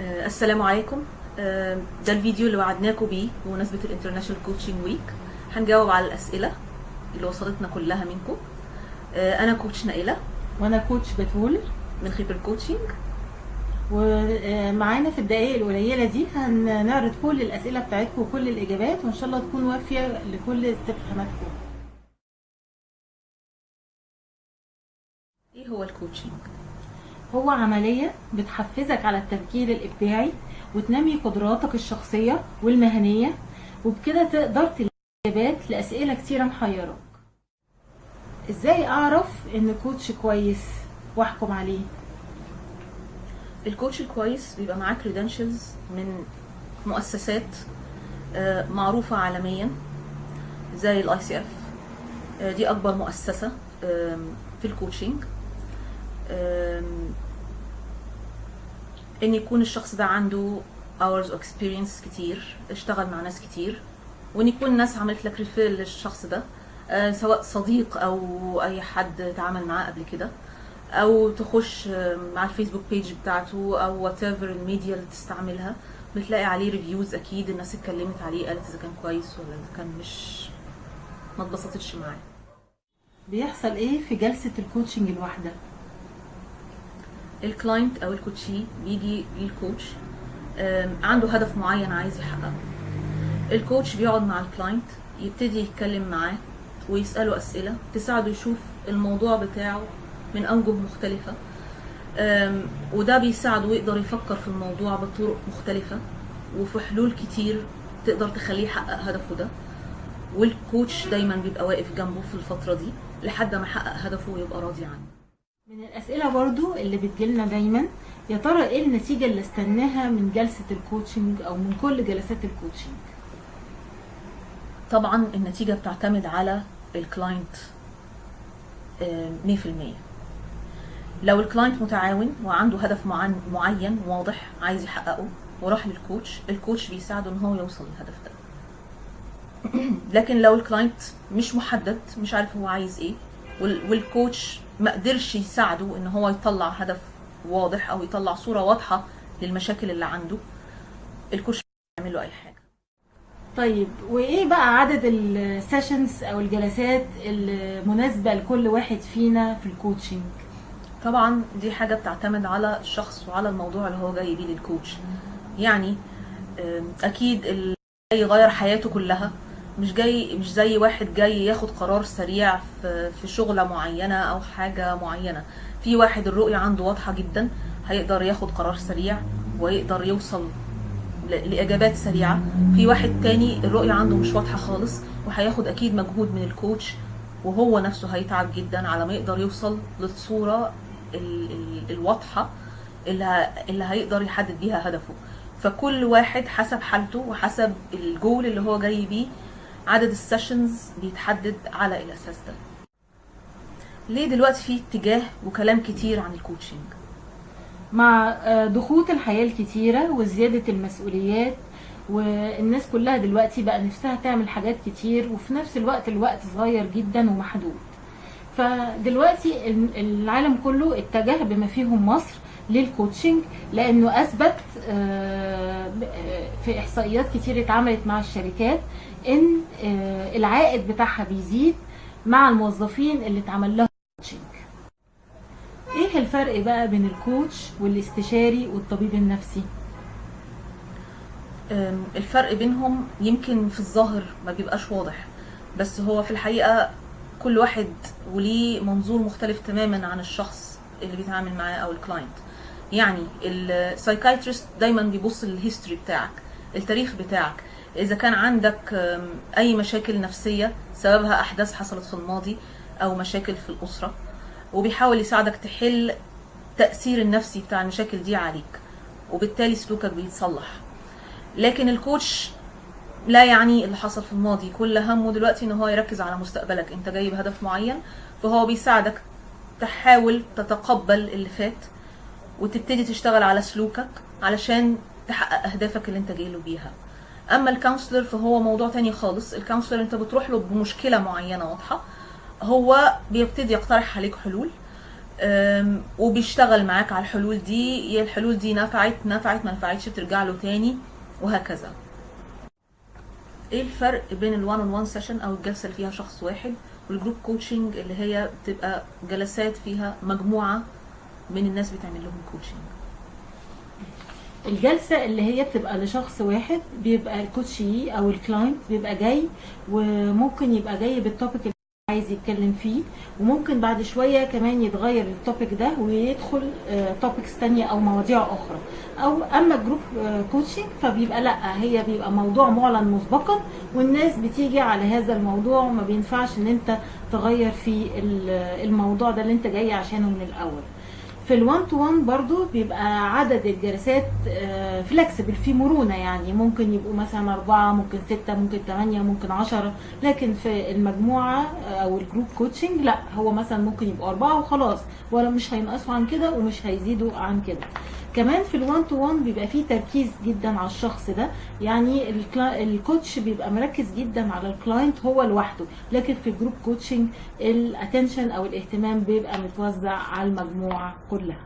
آه، السلام عليكم. آه، ده الفيديو اللي وعدناكم بيه بمناسبة ال International Coaching Week هنجاوب على الأسئلة اللي وصلتنا كلها منكم. آه، أنا coach نائلة. وأنا coach بتول. من خبر coaching ومعانا في الدقائق القليلة دي هنعرض كل الأسئلة بتاعتكم وكل الإجابات وإن شاء الله تكون وافية لكل استفهاماتكم. إيه هو ال coaching؟ هو عملية بتحفزك على التفكير الإبداعي وتنمي قدراتك الشخصية والمهنية وبكده تقدر تلاقي إجابات لأسئلة كتيرة محيراك إزاي أعرف إن coach كويس؟ وأحكم عليه. الكوتش الكويس بيبقى معاه credentials من مؤسسات آه، معروفة عالميا زي ال ICF دي أكبر مؤسسة في ال coaching إن يكون الشخص ده عنده hours of experience كتير اشتغل مع ناس كتير وإن يكون الناس عملت لك refer للشخص ده آه، سواء صديق أو أي حد تعامل معاه قبل كده أو تخش آه، مع ال Facebook page بتاعته أو whatever ال media اللي تستعملها بتلاقي عليه reviews أكيد الناس اتكلمت عليه قالت إذا كان كويس ولا إذا كان مش ما اتبسطتش معاه. بيحصل إيه في جلسة ال coaching الواحدة؟ ال client أو ال coachee بيجي لل coach عنده هدف معين عايز يحققه. ال coach بيقعد مع ال client يبتدي يتكلم معاه ويسأله أسئلة تساعده يشوف الموضوع بتاعه من أوجه مختلفة. آم، وده بيساعده يقدر يفكر في الموضوع بطرق مختلفة وفي حلول كتير تقدر تخليه يحقق هدفه ده. وال coach دايما بيبقى واقف جنبه في الفترة دي لحد ما يحقق هدفه ويبقى راضي عنه. من الأسئلة برضو اللي بتجيلنا دايما يا ترى إيه النتيجة اللي استناها من جلسة ال coaching أو من كل جلسات ال coaching طبعا النتيجة بتعتمد على ال client آه، 100% لو ال client متعاون وعنده هدف معين واضح عايز يحققه وراح لل coach ال coach بيساعده إن هو يوصل للهدف ده. لكن لو ال client مش محدد مش عارف هو عايز إيه وال- وال coach ما قدرش يساعده إن هو يطلع هدف واضح أو يطلع صورة واضحة للمشاكل اللي عنده. ال coach مش هيعمل له أي حاجة. طيب وإيه بقى عدد ال sessions أو الجلسات المناسبة لكل واحد فينا في ال coaching طبعا دي حاجة بتعتمد على الشخص وعلى الموضوع اللي هو جاي بيه للكوتش. يعني أكيد اللي يغير حياته كلها. مش جاي مش زي واحد جاي ياخد قرار سريع في في شغلة معينة أو حاجة معينة. في واحد الرؤية عنده واضحة جدا هيقدر ياخد قرار سريع ويقدر يوصل ل- لإجابات سريعة. في واحد تاني الرؤية عنده مش واضحة خالص وهياخد أكيد مجهود من الكوتش وهو نفسه هيتعب جدا على ما يقدر يوصل للصورة ال- ال- الواضحة اللي, اللي هيقدر يحدد بيها هدفه. فكل واحد حسب حالته وحسب الجول اللي هو جاي بيه عدد ال sessions بيتحدد على الأساس ده. ليه دلوقتي في اتجاه وكلام كتير عن ال coaching مع آه، ضغوط الحياة الكتيرة وزيادة المسؤوليات والناس كلها دلوقتي بقى نفسها تعمل حاجات كتير وفي نفس الوقت الوقت صغير جدا ومحدود. فدلوقتي ال- العالم كله اتجه بما فيهم مصر لل coaching لأنه أثبت آه، في إحصائيات كتير اتعملت مع الشركات إن آه، العائد بتاعها بيزيد مع الموظفين اللي اتعمل لهم coaching إيه الفرق بقى بين ال coach والاستشاري والطبيب النفسي؟ الفرق بينهم يمكن في الظاهر ما بيبقاش واضح بس هو في الحقيقة كل واحد وليه منظور مختلف تماما عن الشخص اللي بيتعامل معاه أو ال client يعني ال psychiatrist دايما بيبص لل history بتاعك. التاريخ بتاعك. إذا كان عندك أم، أي مشاكل نفسية سببها أحداث حصلت في الماضي أو مشاكل في الأسرة وبيحاول يساعدك تحل تأثير النفسي بتاع المشاكل دي عليك وبالتالي سلوكك بيتصلح. لكن ال coach لا يعني اللي حصل في الماضي. كل همه دلوقتي إن هو يركز على مستقبلك. أنت جاي بهدف معين فهو بيساعدك تحاول تتقبل اللي فات وتبتدي تشتغل على سلوكك علشان تحقق أهدافك اللي أنت جاي له بيها. أما ال counselor فهو موضوع تاني خالص. ال counselor أنت بتروح له بمشكلة معينة واضحة. هو بيبتدي يقترح عليك حلول وبيشتغل معاك على الحلول دي. يا الحلول دي نفعت نفعت ما نفعتش بترجع له تاني وهكذا. إيه الفرق بين ال one on one session أو الجلسة اللي فيها شخص واحد وال group coaching اللي هي بتبقى جلسات فيها مجموعة من الناس بتعمل لهم coaching الجلسة اللي هي بتبقى لشخص واحد بيبقى ال coachee أو ال client بيبقى جاي وممكن يبقى جاي بال topic اللي عايز يتكلم فيه وممكن بعد شوية كمان يتغير ال topic ده ويدخل topics تانية أو مواضيع أخرى. أو أما group coaching فبيبقى لأ هي بيبقى موضوع معلن مسبقا والناس بتيجي على هذا الموضوع وما بينفعش إن أنت تغير في ال- الموضوع ده اللي أنت جاي عشانه من الأول. في ال one to one برضو بيبقى عدد الجلسات flexible في مرونة يعني. ممكن يبقوا مثلا أربعة ممكن ستة ممكن تمانية ممكن عشرة. لكن في المجموعة آه، أو ال group coaching لا. هو مثلا ممكن يبقوا أربعة وخلاص. ولا مش هينقصوا عن كده ومش هيزيدوا عن كده. كمان في ال one to one بيبقى فيه تركيز جدا على الشخص ده. يعني ال coach بيبقى مركز جدا على ال client هو لوحده. لكن في ال group coaching ال attention أو الاهتمام بيبقى متوزع على المجموعة كلها.